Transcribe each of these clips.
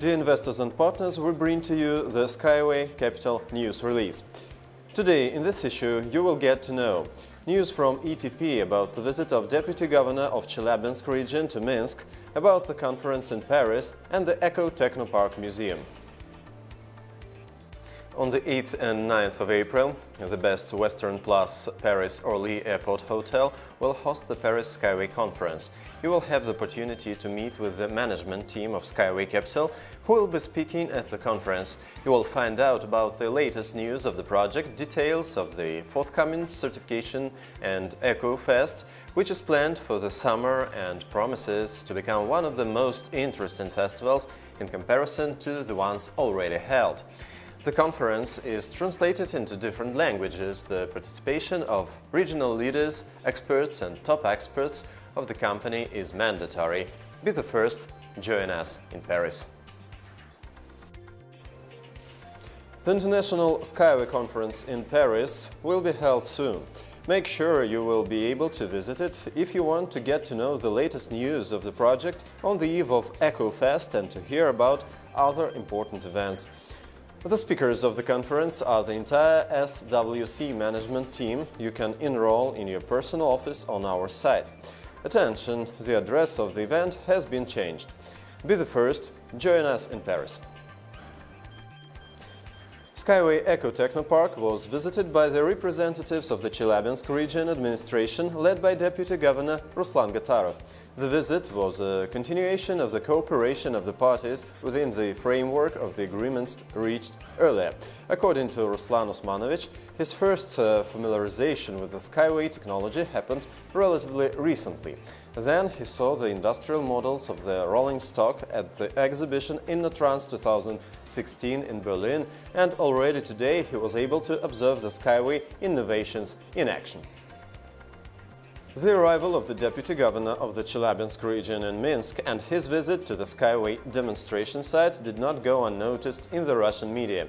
Dear investors and partners, we bring to you the Skyway Capital news release. Today, in this issue, you will get to know news from ETP about the visit of Deputy Governor of Chelyabinsk region to Minsk, about the conference in Paris and the Eco Technopark Museum. On the 8th and 9th of April, the Best Western Plus Paris Orly Airport Hotel will host the Paris Skyway Conference. You will have the opportunity to meet with the management team of Skyway Capital, who will be speaking at the conference. You will find out about the latest news of the project, details of the forthcoming certification and Eco Fest, which is planned for the summer and promises to become one of the most interesting festivals in comparison to the ones already held. The conference is translated into different languages. The participation of regional leaders, experts and top experts of the company is mandatory. Be the first, join us in Paris. The International Skyway Conference in Paris will be held soon. Make sure you will be able to visit it if you want to get to know the latest news of the project on the eve of EcoFest and to hear about other important events. The speakers of the conference are the entire SWC management team. You can enroll in your personal office on our site. Attention, the address of the event has been changed. Be the first, join us in Paris. Skyway Eco Technopark was visited by the representatives of the Chelyabinsk region administration led by Deputy Governor Ruslan Gatarov. The visit was a continuation of the cooperation of the parties within the framework of the agreements reached earlier. According to Ruslan Osmanovich, his first uh, familiarization with the Skyway technology happened relatively recently. Then he saw the industrial models of the rolling stock at the exhibition InnoTrans 2016 in Berlin and already today he was able to observe the Skyway innovations in action. The arrival of the deputy governor of the Chelyabinsk region in Minsk and his visit to the Skyway demonstration site did not go unnoticed in the Russian media.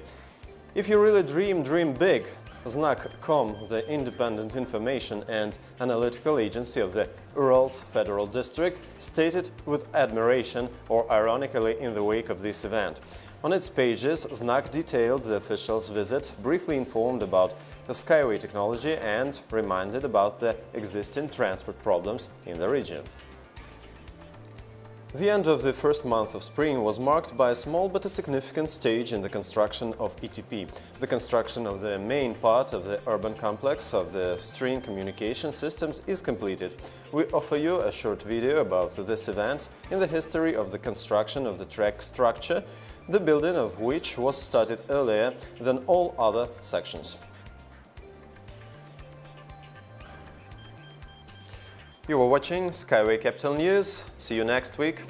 If you really dream, dream big, Znak.com, the independent information and analytical agency of the Urals Federal District, stated with admiration or ironically in the wake of this event. On its pages, Znak detailed the official's visit, briefly informed about the Skyway technology and reminded about the existing transport problems in the region. The end of the first month of spring was marked by a small but a significant stage in the construction of ETP. The construction of the main part of the urban complex of the string communication systems is completed. We offer you a short video about this event in the history of the construction of the track structure, the building of which was started earlier than all other sections. You were watching Skyway Capital News. See you next week.